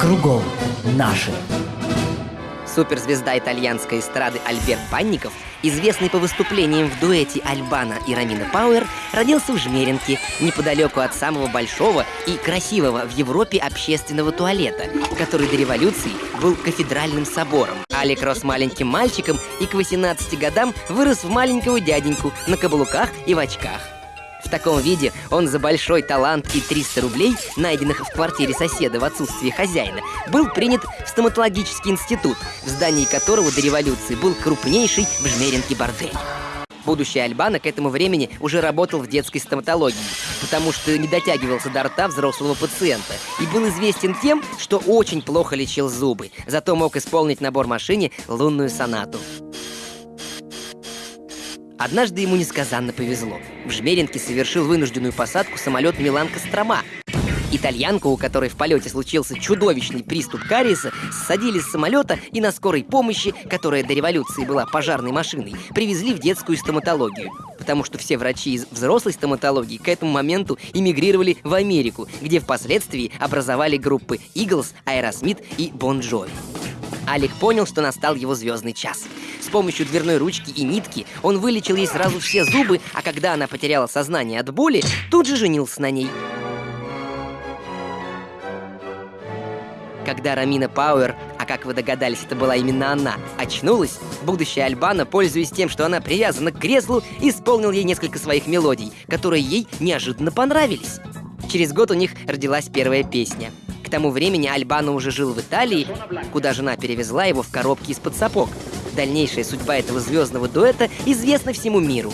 Кругом наши. Суперзвезда итальянской эстрады Альберт Панников, известный по выступлениям в дуэте Альбана и Рамина Пауэр, родился в Жмеринке, неподалеку от самого большого и красивого в Европе общественного туалета, который до революции был кафедральным собором. Алик рос маленьким мальчиком и к 18 годам вырос в маленького дяденьку на каблуках и в очках. В таком виде он за большой талант и 300 рублей, найденных в квартире соседа в отсутствие хозяина, был принят в стоматологический институт, в здании которого до революции был крупнейший в Жмеринке бордель. Будущий Альбана к этому времени уже работал в детской стоматологии, потому что не дотягивался до рта взрослого пациента и был известен тем, что очень плохо лечил зубы, зато мог исполнить набор машине лунную сонату. Однажды ему несказанно повезло. В Жмеринке совершил вынужденную посадку самолет Милан-Кострома. Итальянку, у которой в полете случился чудовищный приступ кариеса, ссадили с самолета и на скорой помощи, которая до революции была пожарной машиной, привезли в детскую стоматологию. Потому что все врачи из взрослой стоматологии к этому моменту эмигрировали в Америку, где впоследствии образовали группы Eagles, Aerosmith и Bon Jovi. Алик понял, что настал его звездный час. С помощью дверной ручки и нитки он вылечил ей сразу все зубы, а когда она потеряла сознание от боли, тут же женился на ней. Когда Рамина Пауэр, а как вы догадались, это была именно она, очнулась, будущая Альбана, пользуясь тем, что она привязана к креслу, исполнил ей несколько своих мелодий, которые ей неожиданно понравились. Через год у них родилась первая песня. К тому времени Альбана уже жил в Италии, куда жена перевезла его в коробке из-под сапог. Дальнейшая судьба этого звездного дуэта известна всему миру.